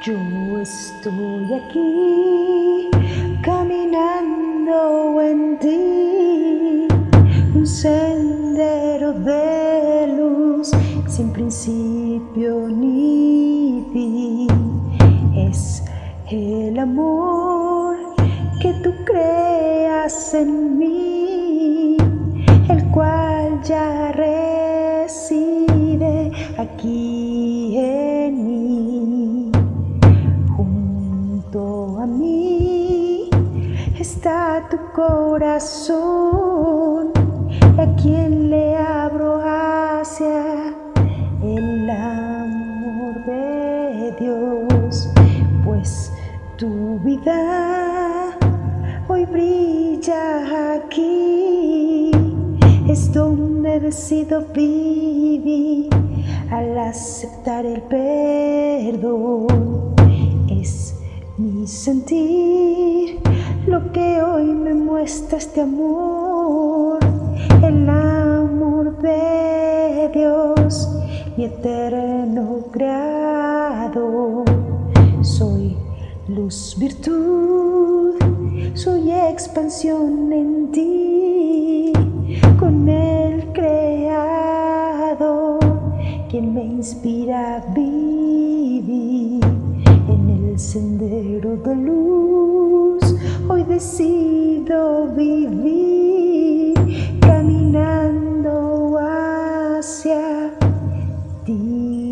Yo estoy aquí caminando en ti, un sendero de luz sin principio ni fin. Es el amor que tú creas en mí, el cual ya tu corazón, a quien le abro hacia el amor de Dios, pues tu vida hoy brilla aquí, es donde decido vivir al aceptar el perdón. Es mi sentir me muestra este amor, el amor de Dios, mi eterno creador. Soy luz, virtud, soy expansión en ti, con el Creador, quien me inspira a vivir en el sendero de luz. Decido vivir caminando hacia ti.